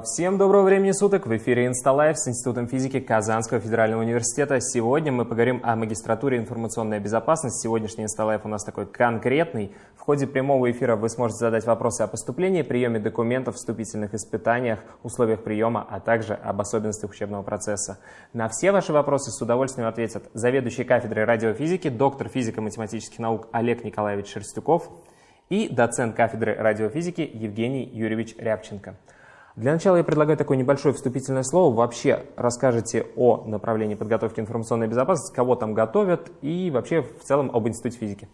Всем доброго времени суток! В эфире InstaLife с Институтом физики Казанского федерального университета. Сегодня мы поговорим о магистратуре информационной безопасности. Сегодняшний InstaLife у нас такой конкретный. В ходе прямого эфира вы сможете задать вопросы о поступлении, приеме документов, вступительных испытаниях, условиях приема, а также об особенностях учебного процесса. На все ваши вопросы с удовольствием ответят заведующий кафедрой радиофизики, доктор физико-математических наук Олег Николаевич Шерстюков и доцент кафедры радиофизики Евгений Юрьевич Рябченко. Для начала я предлагаю такое небольшое вступительное слово. Вообще расскажете о направлении подготовки информационной безопасности, кого там готовят и вообще в целом об Институте физики.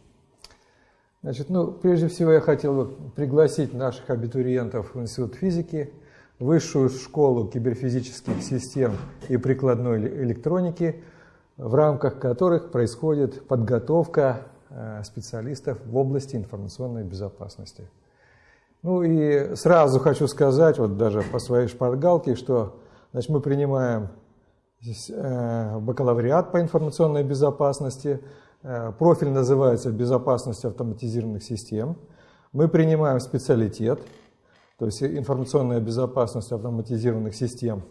Значит, ну, прежде всего я хотел бы пригласить наших абитуриентов в Институт физики, Высшую школу киберфизических систем и прикладной электроники, в рамках которых происходит подготовка э, специалистов в области информационной безопасности. Ну и сразу хочу сказать, вот даже по своей шпаргалке, что значит, мы принимаем э, бакалавриат по информационной безопасности, э, профиль называется «Безопасность автоматизированных систем». Мы принимаем специалитет, то есть информационная безопасность автоматизированных систем,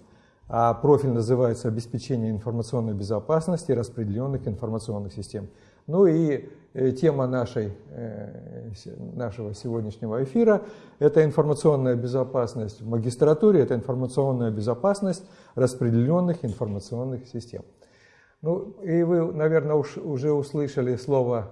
а профиль называется «Обеспечение информационной безопасности распределенных информационных систем». Ну и э, тема нашей, э, нашего сегодняшнего эфира – это информационная безопасность в магистратуре, это информационная безопасность распределенных информационных систем. Ну и вы, наверное, уж, уже услышали слово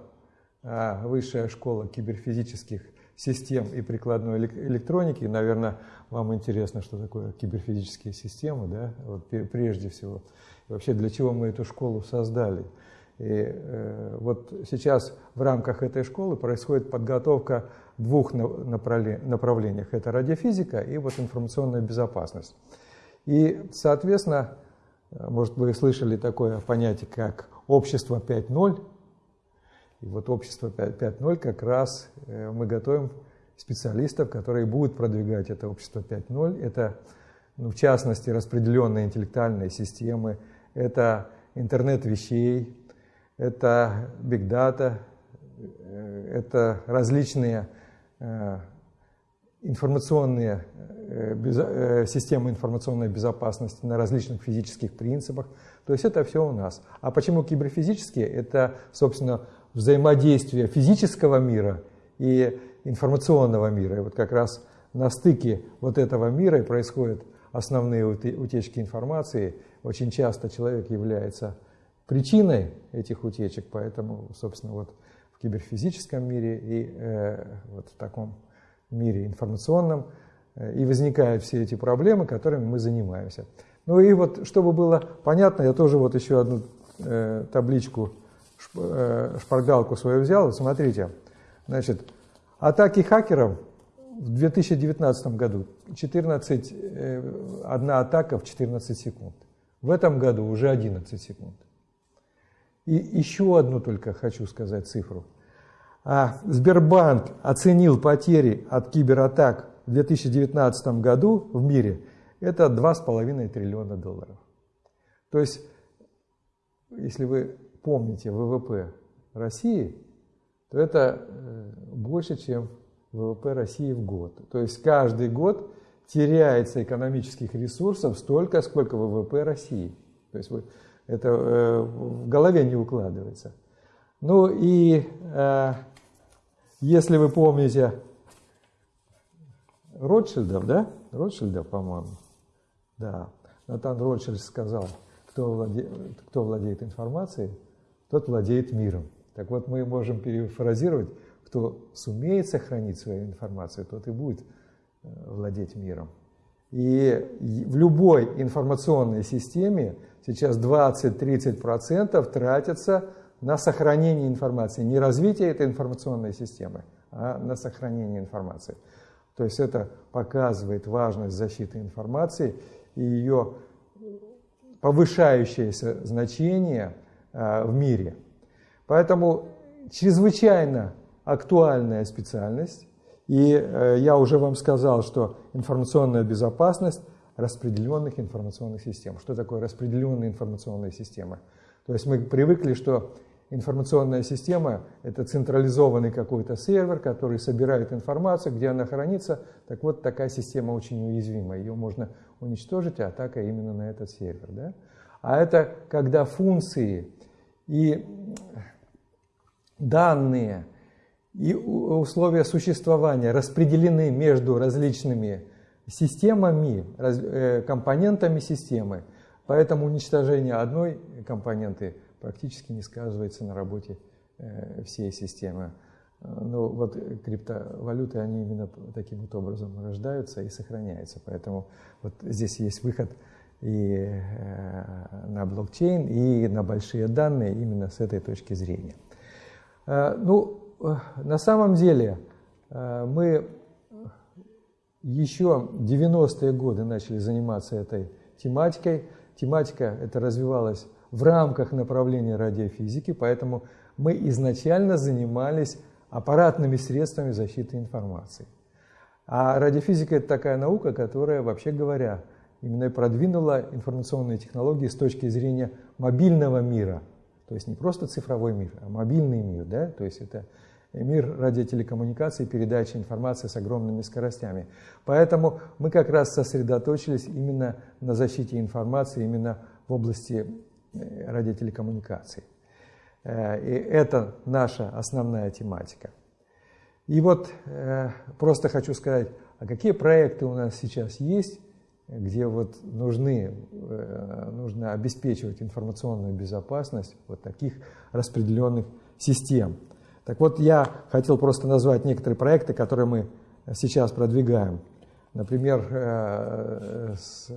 а, «Высшая школа киберфизических систем и прикладной электроники». Наверное, вам интересно, что такое киберфизические системы, да? вот, прежде всего. Вообще, для чего мы эту школу создали – и э, вот сейчас в рамках этой школы происходит подготовка двух направлениях. Это радиофизика и вот информационная безопасность. И, соответственно, может, вы слышали такое понятие, как общество 5.0. И вот общество 5.0 как раз э, мы готовим специалистов, которые будут продвигать это общество 5.0. Это, ну, в частности, распределенные интеллектуальные системы, это интернет вещей, это big data, э, это различные э, информационные э, системы информационной безопасности на различных физических принципах. То есть это все у нас. А почему киберфизические? Это, собственно, взаимодействие физического мира и информационного мира. И вот как раз на стыке вот этого мира и происходят основные утечки информации. Очень часто человек является причиной этих утечек, поэтому, собственно, вот в киберфизическом мире и э, вот в таком мире информационном э, и возникают все эти проблемы, которыми мы занимаемся. Ну и вот, чтобы было понятно, я тоже вот еще одну э, табличку, шп, э, шпаргалку свою взял. Смотрите, значит, атаки хакеров в 2019 году 14, э, одна атака в 14 секунд. В этом году уже 11 секунд. И еще одну только хочу сказать цифру. А Сбербанк оценил потери от кибератак в 2019 году в мире это 2,5 триллиона долларов. То есть, если вы помните ВВП России, то это э, больше, чем ВВП России в год. То есть каждый год теряется экономических ресурсов столько, сколько ВВП России. То есть это э, в голове не укладывается. Ну и э, если вы помните Ротшильдов, да? Ротшильдов, по-моему. Да. Натан Ротшильд сказал, кто владеет, кто владеет информацией, тот владеет миром. Так вот, мы можем перефразировать, кто сумеет сохранить свою информацию, тот и будет э, владеть миром. И в любой информационной системе сейчас 20-30% тратятся на сохранение информации. Не развитие этой информационной системы, а на сохранение информации. То есть это показывает важность защиты информации и ее повышающееся значение а, в мире. Поэтому чрезвычайно актуальная специальность. И э, я уже вам сказал, что информационная безопасность распределенных информационных систем. Что такое распределенные информационные системы? То есть мы привыкли, что информационная система – это централизованный какой-то сервер, который собирает информацию, где она хранится. Так вот, такая система очень уязвима. Ее можно уничтожить, а атака именно на этот сервер. Да? А это когда функции и данные и условия существования распределены между различными системами, э, компонентами системы. Поэтому уничтожение одной компоненты практически не сказывается на работе э, всей системы. Ну вот криптовалюты, они именно таким вот образом рождаются и сохраняются. Поэтому вот здесь есть выход и э, на блокчейн, и на большие данные именно с этой точки зрения. Ну, на самом деле мы еще в 90-е годы начали заниматься этой тематикой. Тематика эта развивалась в рамках направления радиофизики, поэтому мы изначально занимались аппаратными средствами защиты информации. А радиофизика – это такая наука, которая, вообще говоря, именно продвинула информационные технологии с точки зрения мобильного мира. То есть не просто цифровой мир, а мобильный мир. Да? То есть это мир радиотелекоммуникаций, передачи информации с огромными скоростями. Поэтому мы как раз сосредоточились именно на защите информации, именно в области э, радиотелекоммуникаций. Э, и это наша основная тематика. И вот э, просто хочу сказать, а какие проекты у нас сейчас есть, где вот нужны, нужно обеспечивать информационную безопасность вот таких распределенных систем. Так вот, я хотел просто назвать некоторые проекты, которые мы сейчас продвигаем. Например, э, с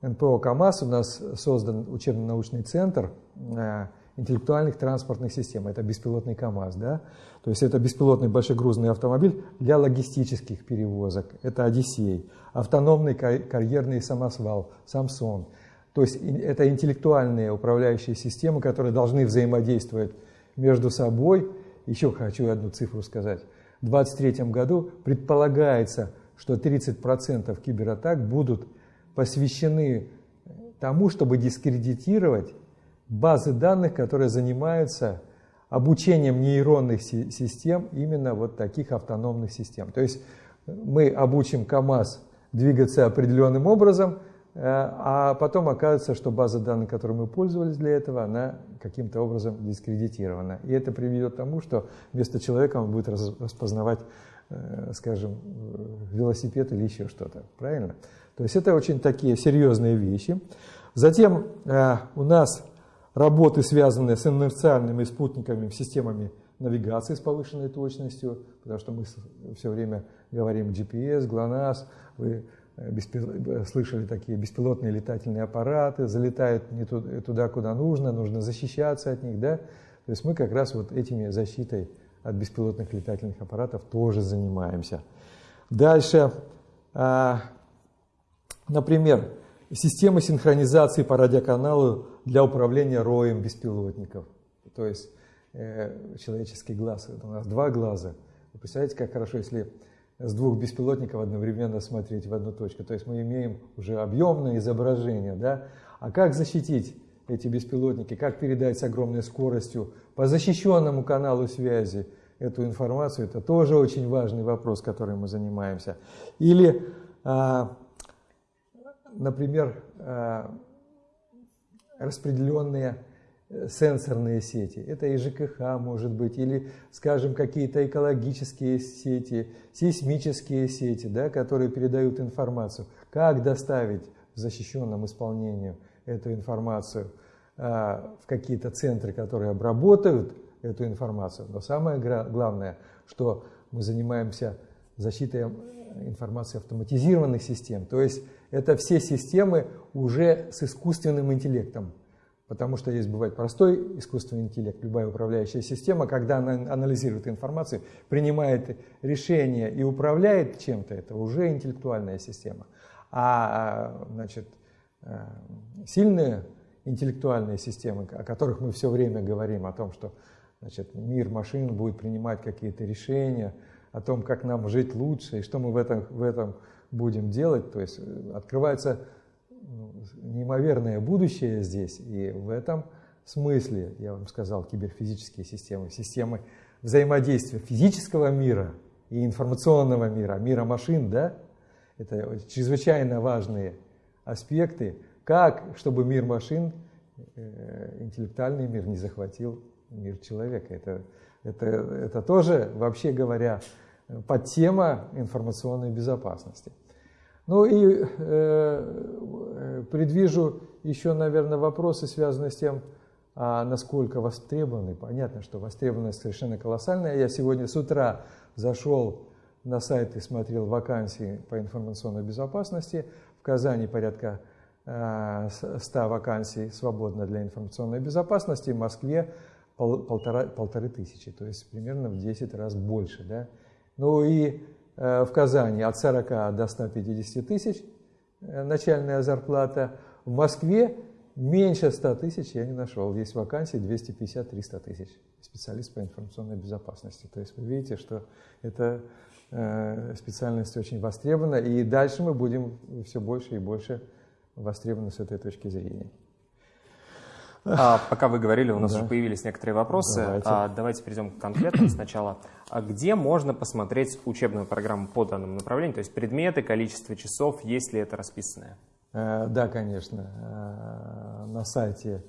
НПО КАМАЗ у нас создан учебно-научный центр э, интеллектуальных транспортных систем. Это беспилотный КАМАЗ. Да? То есть это беспилотный большегрузный автомобиль для логистических перевозок. Это Одиссей. Автономный карьерный самосвал, Самсон. То есть это интеллектуальные управляющие системы, которые должны взаимодействовать между собой. Еще хочу одну цифру сказать. В 2023 году предполагается, что 30% кибератак будут посвящены тому, чтобы дискредитировать базы данных, которые занимаются обучением нейронных систем, именно вот таких автономных систем. То есть мы обучим КАМАЗ двигаться определенным образом, Э, а потом оказывается, что база данных, которой мы пользовались для этого, она каким-то образом дискредитирована. И это приведет к тому, что вместо человека он будет распознавать, э, скажем, велосипед или еще что-то. Правильно? То есть это очень такие серьезные вещи. Затем э, у нас работы, связанные с инерциальными спутниками, системами навигации с повышенной точностью, потому что мы все время говорим GPS, GLONASS, вы Э, э, слышали такие беспилотные летательные аппараты, залетают не туда, куда нужно, нужно защищаться от них, да? То есть мы как раз вот этими защитой от беспилотных летательных аппаратов тоже занимаемся. Дальше, а, например, система синхронизации по радиоканалу для управления роем беспилотников. То есть э, человеческий глаз, это у нас два глаза. Вы представляете, как хорошо, если с двух беспилотников одновременно смотреть в одну точку. То есть мы имеем уже объемное изображение. Да? А как защитить эти беспилотники, как передать с огромной скоростью по защищенному каналу связи эту информацию, это тоже очень важный вопрос, которым мы занимаемся. Или, а, например, а, распределенные сенсорные сети. Это и ЖКХ может быть, или, скажем, какие-то экологические сети, сейсмические сети, да, которые передают информацию. Как доставить в защищенном исполнении эту информацию а, в какие-то центры, которые обработают эту информацию. Но самое главное, что мы занимаемся защитой информации автоматизированных систем. То есть это все системы уже с искусственным интеллектом. Потому что есть бывает простой искусственный интеллект, любая управляющая система, когда она анализирует информацию, принимает решение и управляет чем-то, это уже интеллектуальная система. А значит, э, сильные интеллектуальные системы, о которых мы все время говорим, о том, что значит, мир машин будет принимать какие-то решения, о том, как нам жить лучше и что мы в этом, в этом будем делать, то есть э, открывается неимоверное будущее здесь, и в этом смысле, я вам сказал, киберфизические системы, системы взаимодействия физического мира и информационного мира, мира машин, да, это чрезвычайно важные аспекты, как, чтобы мир машин, э, интеллектуальный мир не захватил мир человека. Это, это, это тоже, вообще говоря, подтема информационной безопасности. Ну и э предвижу еще, наверное, вопросы, связанные с тем, а насколько востребованы. Понятно, что востребованность совершенно колоссальная. Я сегодня с утра зашел на сайт и смотрел вакансии по информационной безопасности. В Казани порядка 100 а, вакансий свободно для информационной безопасности, в Москве полтора, полторы тысячи, то есть примерно в 10 раз больше. Да? Ну и э, в Казани от 40 до 150 тысяч начальная зарплата, в Москве Меньше 100 тысяч я не нашел. Есть вакансии 250-300 тысяч. Специалист по информационной безопасности. То есть вы видите, что эта э, специальность очень востребована. И дальше мы будем все больше и больше востребованы с этой точки зрения. А, пока вы говорили, у нас да. уже появились некоторые вопросы. Давайте, а, давайте перейдем к конкретным сначала. А где можно посмотреть учебную программу по данному направлению? То есть предметы, количество часов, есть ли это расписанное? Э, да, конечно, э, на сайте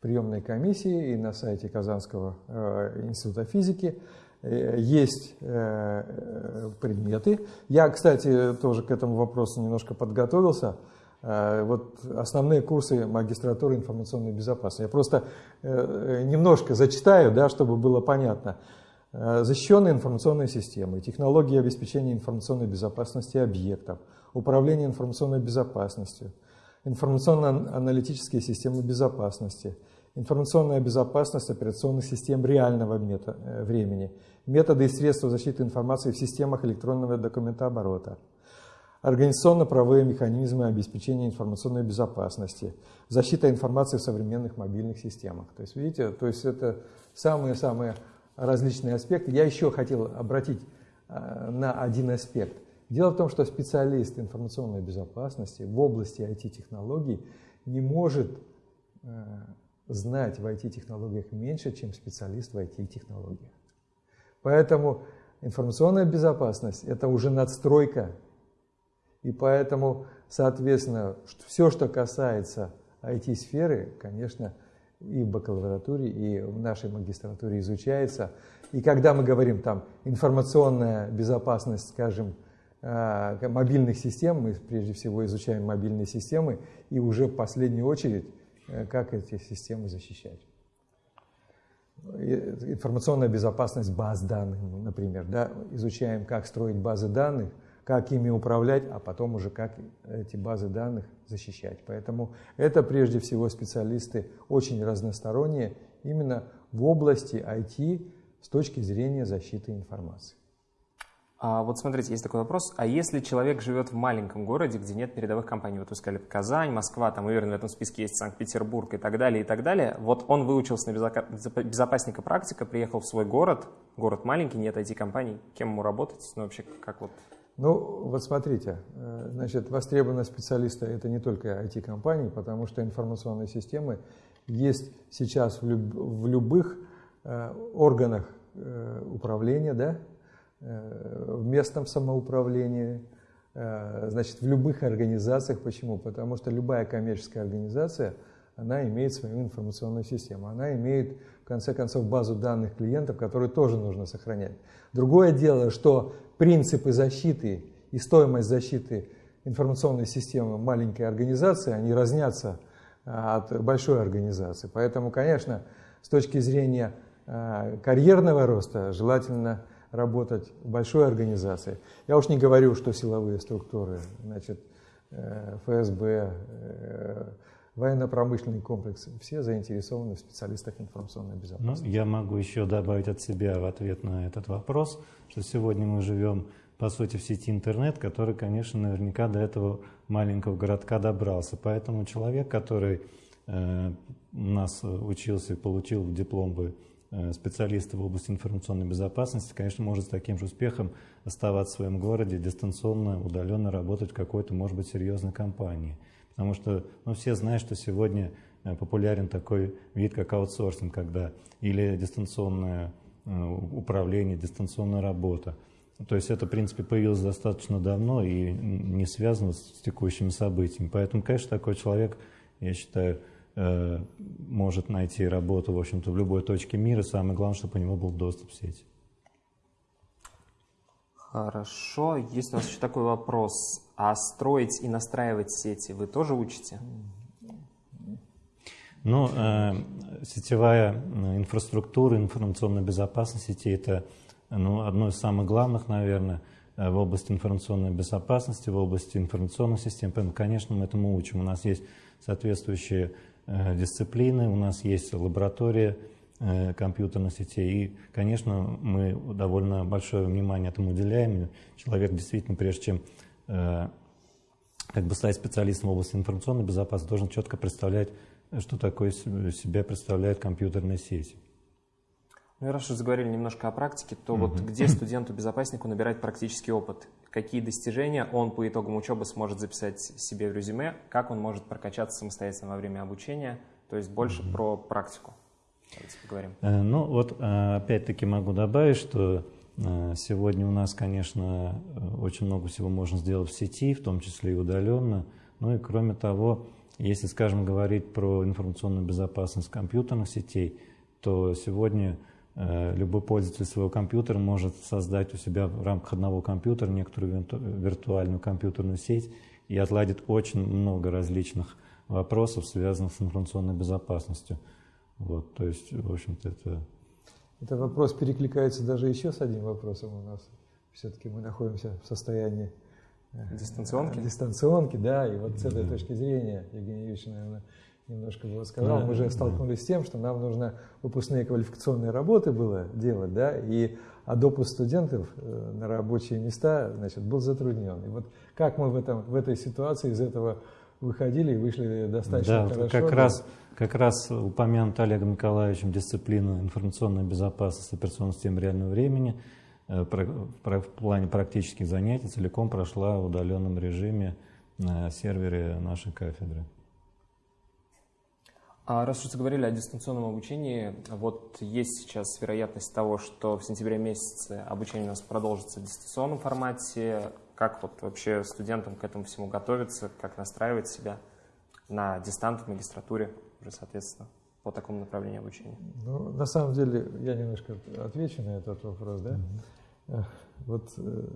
приемной комиссии и на сайте Казанского э, института физики есть предметы. Я, кстати, тоже к этому вопросу немножко подготовился. Вот основные курсы магистратуры информационной безопасности. Я просто немножко зачитаю, да, чтобы было понятно. Защищенные информационные системы, технологии обеспечения информационной безопасности объектов – управление информационной безопасностью, информационно-аналитические системы безопасности, информационная безопасность операционных систем реального э, времени, методы и средства защиты информации в системах электронного документооборота, организационно-правовые механизмы обеспечения информационной безопасности, защита информации в современных мобильных системах. То есть, видите, то есть это самые-самые различные аспекты. Я еще хотел обратить э, на один аспект. Дело в том, что специалист информационной безопасности в области IT-технологий не может э, знать в IT-технологиях меньше, чем специалист в IT-технологиях. Поэтому информационная безопасность – это уже надстройка. И поэтому, соответственно, все, что касается IT-сферы, конечно, и в бакалавратуре, и в нашей магистратуре изучается. И когда мы говорим там информационная безопасность, скажем, Э, мобильных систем, мы прежде всего изучаем мобильные системы и уже в последнюю очередь, э, как эти системы защищать. Информационная безопасность баз данных, например, да, изучаем, как строить базы данных, как ими управлять, а потом уже как эти базы данных защищать. Поэтому это прежде всего специалисты очень разносторонние именно в области IT с точки зрения защиты информации. А вот смотрите, есть такой вопрос. А если человек живет в маленьком городе, где нет передовых компаний, вот вы сказали Казань, Москва, там, уверен, в этом списке есть Санкт-Петербург и так далее, и так далее. Вот он выучился на безопасника практика, приехал в свой город, город маленький, нет IT-компаний. Кем ему работать? Ну, вообще, как вот? Ну, вот смотрите, э, значит, востребованность специалиста – это не только IT-компании, потому что информационные системы есть сейчас в, люб в любых э, органах э, управления, да, Э, в местном самоуправлении, э, значит, в любых организациях. Почему? Потому что любая коммерческая организация, она имеет свою информационную систему, она имеет, в конце концов, базу данных клиентов, которую тоже нужно сохранять. Другое дело, что принципы защиты и стоимость защиты информационной системы маленькой организации, они разнятся э, от большой организации. Поэтому, конечно, с точки зрения карьерного роста желательно работать в большой организации. Я уж не говорю, что силовые структуры, значит, э, ФСБ, э, военно-промышленный комплекс, все заинтересованы в специалистах информационной безопасности. Ну, я могу еще добавить от себя в ответ на этот вопрос, что сегодня мы живем, по сути, в сети интернет, который, конечно, наверняка до этого маленького городка добрался. Поэтому человек, который э, у нас учился и получил диплом бы Э, специалиста в области информационной безопасности, конечно, может с таким же успехом оставаться в своем городе, дистанционно, удаленно работать в какой-то, может быть, серьезной компании. Потому что ну, все знают, что сегодня популярен такой вид, как аутсорсинг, когда или дистанционное управление, дистанционная работа. То есть это, в принципе, появилось достаточно давно и не связано с текущими событиями. Поэтому, конечно, такой человек, я считаю, э, может найти работу, в общем-то, в любой точке мира. Самое главное, чтобы у него был доступ в сеть. Хорошо. Есть у нас еще такой вопрос. А строить и настраивать сети вы тоже учите? Ну, э, сетевая э, инфраструктура, информационная безопасность сети – это ну, одно из самых главных, наверное, э, в области информационной безопасности, в области информационных систем. Поэтому, конечно, мы этому учим. У нас есть соответствующие э, дисциплины, у нас есть лаборатория э, компьютерных сетей. И, конечно, мы довольно большое внимание этому уделяем. Человек действительно, прежде чем как бы стать специалистом в области информационной безопасности, должен четко представлять, что такое себя представляет компьютерная сеть. Ну и раз уж заговорили немножко о практике, то вот где студенту-безопаснику набирать практический опыт? Какие достижения он по итогам учебы сможет записать себе в резюме? Как он может прокачаться самостоятельно во время обучения? То есть больше про практику. Давайте поговорим. Э, ну вот э, опять-таки могу добавить, что э, сегодня у нас, конечно, очень много всего можно сделать в сети, в том числе и удаленно. Ну и кроме того, если, скажем, говорить про информационную безопасность компьютерных сетей, то сегодня Э, любой пользователь своего компьютера может создать у себя в рамках одного компьютера некоторую виртуальную компьютерную сеть и отладит очень много различных вопросов, связанных с информационной безопасностью. Вот, то есть, в общем-то, это... Этот вопрос перекликается даже еще с одним вопросом у нас. Все-таки мы находимся в состоянии э, дистанционки. Дистанционки, да, и вот с этой да. точки зрения, Евгений Юрьевич, наверное, немножко было сказал, да, мы же столкнулись да. с тем, что нам нужно выпускные квалификационные работы было делать, да, и а допуск студентов э, на рабочие места, значит, был затруднен. И вот как мы в, этом, в этой ситуации из этого выходили и вышли достаточно да, хорошо. Как, да? раз, как раз упомянут Олегом Николаевичем дисциплину информационной безопасности операционной системы реального времени э, в плане практических занятий целиком прошла в удаленном режиме на сервере нашей кафедры. А раз уж заговорили о дистанционном обучении, вот есть сейчас вероятность того, что в сентябре месяце обучение у нас продолжится в дистанционном формате. Как вот вообще студентам к этому всему готовиться, как настраивать себя на дистант в магистратуре уже, соответственно, по такому направлению обучения? Ну, на самом деле, я немножко отвечу на этот вопрос, да. Mm-hmm. Вот э,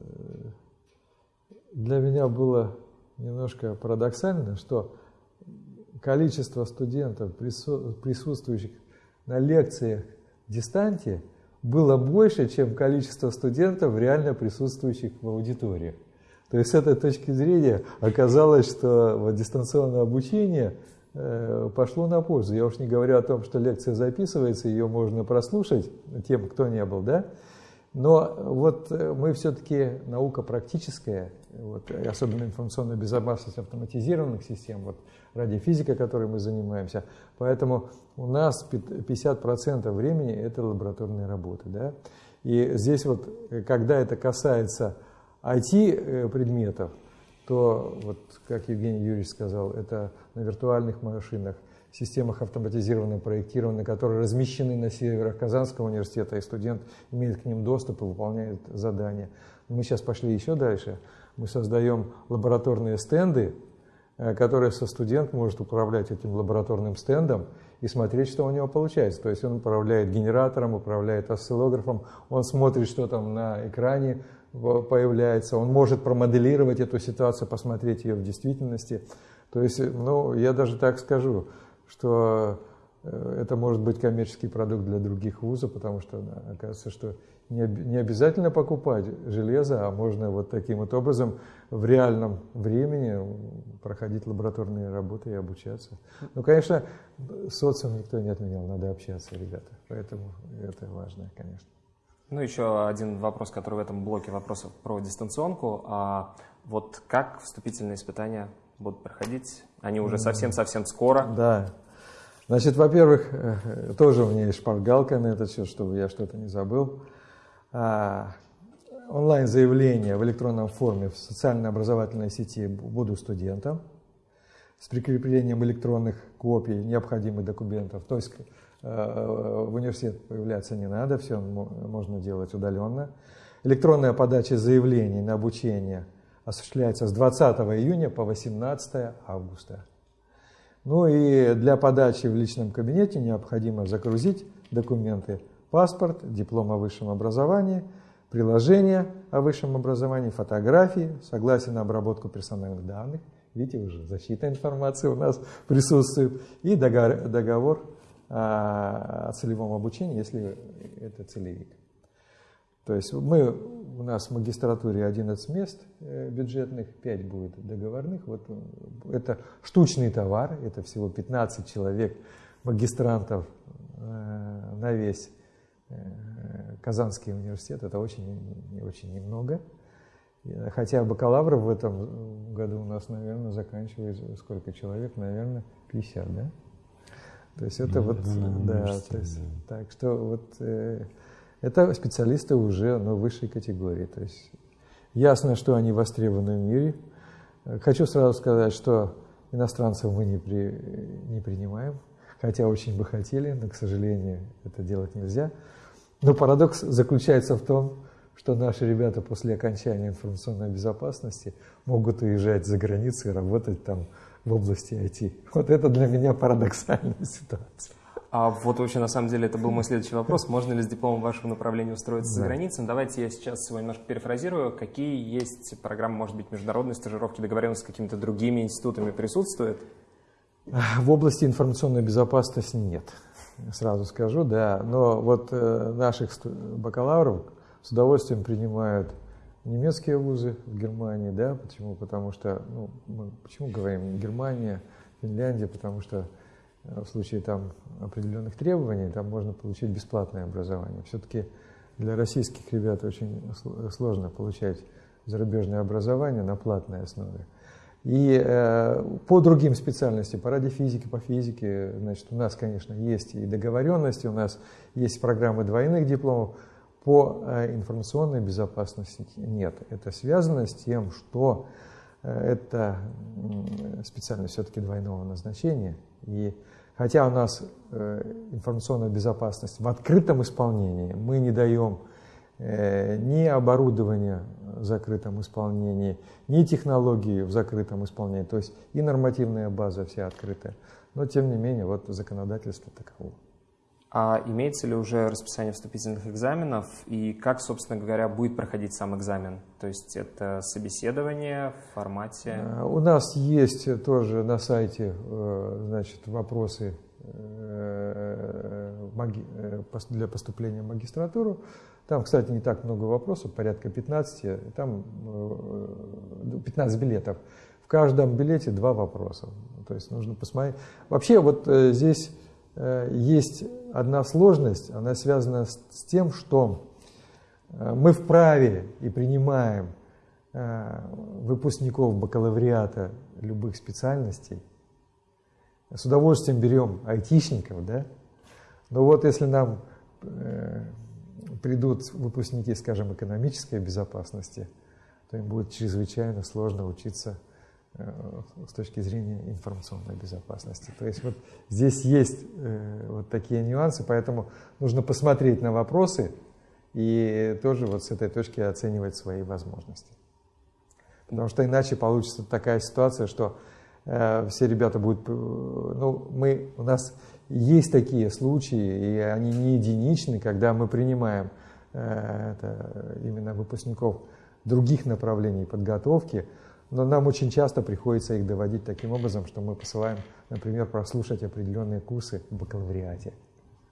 для меня было немножко парадоксально, что количество студентов, присутствующих на лекциях в дистанте, было больше, чем количество студентов, реально присутствующих в аудитории. То есть с этой точки зрения оказалось, что вот дистанционное обучение э, пошло на пользу. Я уж не говорю о том, что лекция записывается, ее можно прослушать тем, кто не был, да? Но вот э, мы все-таки наука практическая, вот, особенно информационная безопасность автоматизированных систем, вот, радиофизика, которой мы занимаемся. Поэтому у нас 50% времени это лабораторные работы. Да? И здесь вот, э, когда это касается IT-предметов, э, то, вот, как Евгений Юрьевич сказал, это на виртуальных машинах, системах автоматизированного проектирования, которые размещены на серверах Казанского университета, и студент имеет к ним доступ и выполняет задания. Мы сейчас пошли еще дальше. Мы создаем лабораторные стенды, э, которые со студент может управлять этим лабораторным стендом и смотреть, что у него получается. То есть он управляет генератором, управляет осциллографом, он смотрит, что там на экране появляется, он может промоделировать эту ситуацию, посмотреть ее в действительности. То есть, ну, я даже так скажу, что э, это может быть коммерческий продукт для других вузов, потому что оказывается, что не, не обязательно покупать железо, а можно вот таким вот образом в реальном времени проходить лабораторные работы и обучаться. Ну, конечно, социум никто не отменял, надо общаться, ребята, поэтому это важно, конечно. Ну, еще один вопрос, который в этом блоке вопросов про дистанционку. А вот как вступительные испытания будут проходить? Они уже совсем-совсем скоро. Да. Значит, во-первых, э, тоже у меня есть шпаргалка на этот счет, чтобы я что-то не забыл. А, онлайн-заявление в электронном форме в социально-образовательной сети «Буду студентом». с прикреплением электронных копий необходимых документов. То есть в университет появляться не надо, все можно делать удаленно. Электронная подача заявлений на обучение осуществляется с 20 июня по 18 августа. Ну и для подачи в личном кабинете необходимо загрузить документы паспорт, диплом о высшем образовании, приложение о высшем образовании, фотографии, согласие на обработку персональных данных. Видите, уже защита информации у нас присутствует. И договор, договор о целевом обучении, если это целевик. То есть мы, у нас в магистратуре 11 мест э, бюджетных, 5 будет договорных. Вот э, это штучный товар, это всего 15 человек магистрантов э, на весь Казанский университет. Это очень, очень немного. Хотя бакалавров в этом году у нас, наверное, заканчивает сколько человек? Наверное, 50, да? То есть это вот, да, то есть, так что вот это специалисты уже ну, высшей категории. То есть ясно, что они востребованы в мире. Хочу сразу сказать, что иностранцев мы не, при, не принимаем, хотя очень бы хотели, но, к сожалению, это делать нельзя. Но парадокс заключается в том, что наши ребята после окончания информационной безопасности могут уезжать за границу и работать там в области IT. Вот это для меня парадоксальная ситуация. А вот вообще, на самом деле, это был мой следующий вопрос. Можно ли с дипломом вашего направления устроиться да. за границей? Давайте я сейчас его немножко перефразирую. Какие есть программы, может быть, международной стажировки, договоренности с какими-то другими институтами присутствует? В области информационной безопасности нет, сразу скажу, да. Но вот э, наших бакалавров с удовольствием принимают немецкие вузы в Германии, да, почему? Потому что, ну, мы почему говорим Германия, Финляндия, потому что в случае там определенных требований, там можно получить бесплатное образование. Все-таки для российских ребят очень сложно получать зарубежное образование на платной основе. И э, по другим специальностям, по радиофизике, по физике, значит, у нас, конечно, есть и договоренности, у нас есть программы двойных дипломов. По э, информационной безопасности нет. Это связано с тем, что э, это специальность все-таки двойного назначения. И Хотя у нас э, информационная безопасность в открытом исполнении, мы не даем ни оборудования в закрытом исполнении, ни технологии в закрытом исполнении. То есть и нормативная база вся открытая. Но тем не менее, вот законодательство таково. А имеется ли уже расписание вступительных экзаменов и как, собственно говоря, будет проходить сам экзамен? То есть это собеседование в формате... Э, у нас есть тоже на сайте э, значит, вопросы э, для поступления в магистратуру. Там, кстати, не так много вопросов, порядка 15, там 15 билетов. В каждом билете два вопроса. То есть нужно посмотреть. Вообще вот здесь есть одна сложность, она связана с, тем, что э, мы вправе и принимаем э, выпускников бакалавриата любых специальностей, с удовольствием берем айтишников, да? Но вот если нам э, придут выпускники, скажем, экономической безопасности, то им будет чрезвычайно сложно учиться Э, с точки зрения информационной безопасности. То есть вот здесь есть э, вот такие нюансы, поэтому нужно посмотреть на вопросы и тоже вот с этой точки оценивать свои возможности. Потому что иначе получится такая ситуация, что э, все ребята будут, э, ну мы, у нас есть такие случаи, и они не единичны, когда мы принимаем э, это, именно выпускников других направлений подготовки, но нам очень часто приходится их доводить таким образом, что мы посылаем, например, прослушать определенные курсы в бакалавриате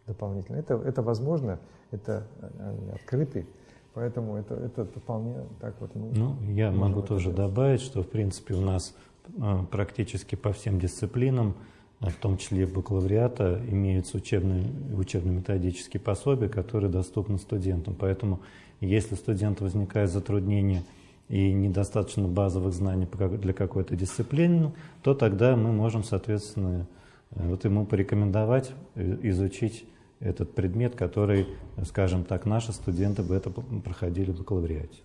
дополнительно. Это, это возможно, это они открыты, поэтому это, это вполне так вот. Мы ну, я могу тоже делать. добавить, что в принципе у нас э, практически по всем дисциплинам, в том числе и бакалавриата, имеются учебные, учебно-методические пособия, которые доступны студентам. Поэтому если у студента возникает затруднение – и недостаточно базовых знаний для какой-то дисциплины, то тогда мы можем, соответственно, э, вот ему порекомендовать э, изучить этот предмет, который, скажем так, наши студенты бы это проходили в бакалавриате.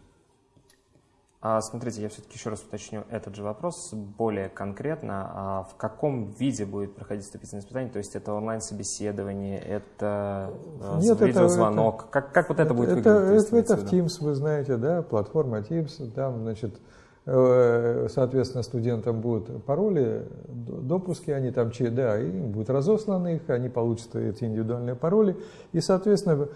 А смотрите, я все-таки еще раз уточню этот же вопрос более конкретно. А в каком виде будет проходить вступительное испытание? То есть это онлайн-собеседование, это э, Нет, видеозвонок? Это, как, как вот это, это будет это, выглядеть? Это, это в Teams, вы знаете, да, платформа Teams, там, значит, э, соответственно, студентам будут пароли, допуски, они там, да, им будут разосланы их, они получат эти индивидуальные пароли, и, соответственно,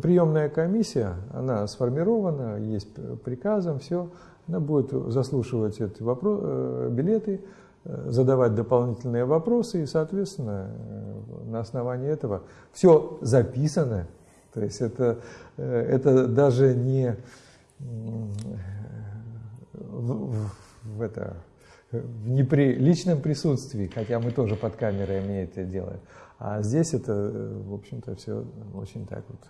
приемная комиссия, она сформирована, есть приказом, все, она будет заслушивать эти вопрос, э, билеты, э, задавать дополнительные вопросы, и, соответственно, э, на основании этого все записано. То есть это, это даже не в, в, это, в неприличном присутствии, хотя мы тоже под камерой мы это делаем. А здесь это, в общем-то, все очень так вот.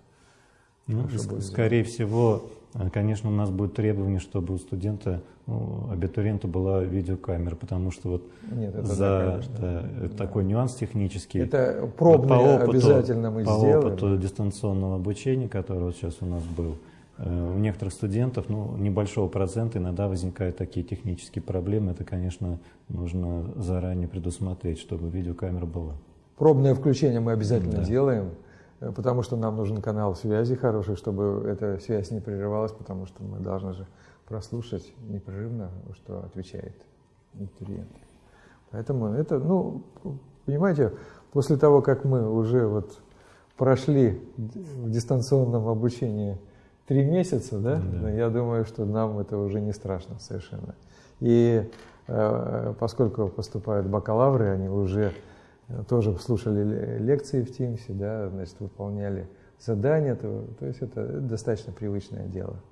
Ну, скорее всего, а, конечно, у нас будет требование, чтобы у студента, ну, абитуриента была видеокамера, потому что вот Нет, это за да, конечно. да, да. такой нюанс технический. Это пробный вот по опыту, обязательно мы по сделаем. По опыту дистанционного обучения, который вот сейчас у нас был, э, у некоторых студентов, ну, небольшого процента иногда возникают такие технические проблемы. Это, конечно, нужно заранее предусмотреть, чтобы видеокамера была. Пробное включение мы обязательно да. делаем. Э, потому что нам нужен канал связи хороший, чтобы эта связь не прерывалась, потому что мы должны же прослушать непрерывно, что отвечает абитуриент. Поэтому это, ну, понимаете, после того, как мы уже вот прошли в дистанционном обучении три месяца, да, да. я думаю, что нам это уже не страшно совершенно. И э, поскольку поступают бакалавры, они уже тоже слушали лекции в Тимсе, да, значит, выполняли задания, то, то есть это достаточно привычное дело.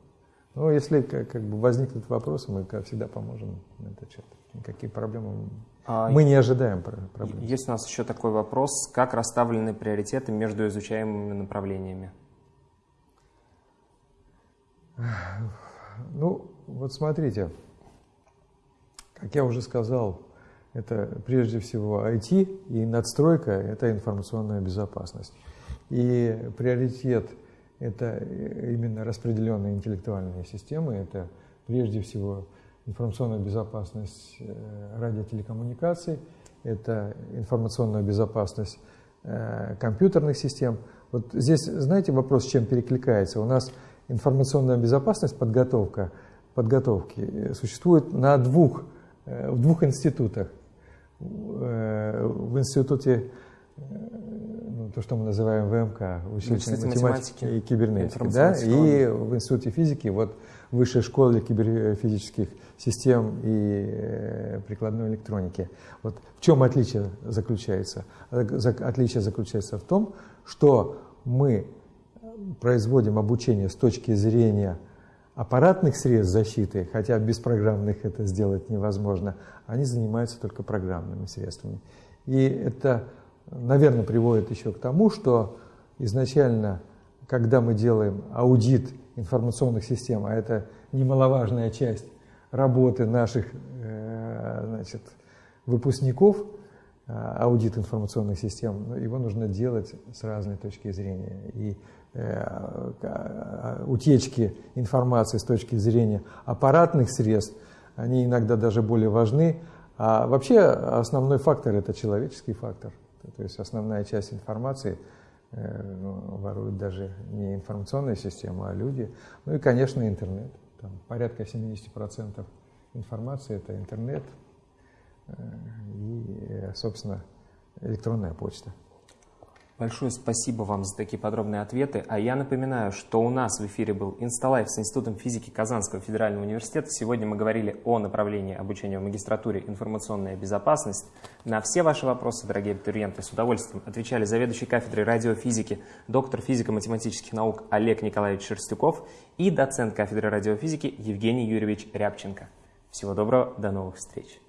Но если как, как бы возникнут вопросы, мы как всегда поможем на этот счет. Никаких проблем а мы не ожидаем проблем. Есть у нас еще такой вопрос, как расставлены приоритеты между изучаемыми направлениями? Ну, вот смотрите, как я уже сказал, это прежде всего IT, и надстройка – это информационная безопасность. И приоритет – это именно распределенные интеллектуальные системы, это прежде всего информационная безопасность э, радиотелекоммуникаций, это информационная безопасность э, компьютерных систем. Вот здесь, знаете, вопрос, с чем перекликается? У нас информационная безопасность, подготовка, подготовки э, существует на двух, в двух институтах – в институте, э, ну, то, что мы называем ВМК, учитель математики и кибернетики, да, и в институте физики, вот Высшая школа киберфизических систем и э, прикладной электроники. Вот в чем отличие заключается? Отличие заключается в том, что мы производим обучение с точки зрения аппаратных средств защиты, хотя без программных это сделать невозможно, они занимаются только программными средствами. И это, наверное, приводит еще к тому, что изначально, когда мы делаем аудит информационных систем, а это немаловажная часть работы наших э, значит, выпускников, э, аудит информационных систем, его нужно делать с разной точки зрения. И утечки информации с точки зрения аппаратных средств, они иногда даже более важны. А вообще основной фактор – это человеческий фактор. То есть основная часть информации э, ну, воруют даже не информационная система, а люди. Ну и, конечно, интернет. Там порядка 70% информации – это интернет э, и, собственно, электронная почта. Большое спасибо вам за такие подробные ответы. А я напоминаю, что у нас в эфире был Инсталайф с Институтом физики Казанского федерального университета. Сегодня мы говорили о направлении обучения в магистратуре «Информационная безопасность». На все ваши вопросы, дорогие абитуриенты, с удовольствием отвечали заведующий кафедрой радиофизики, доктор физико-математических наук Олег Николаевич Шерстюков и доцент кафедры радиофизики Евгений Юрьевич Рябченко. Всего доброго, до новых встреч!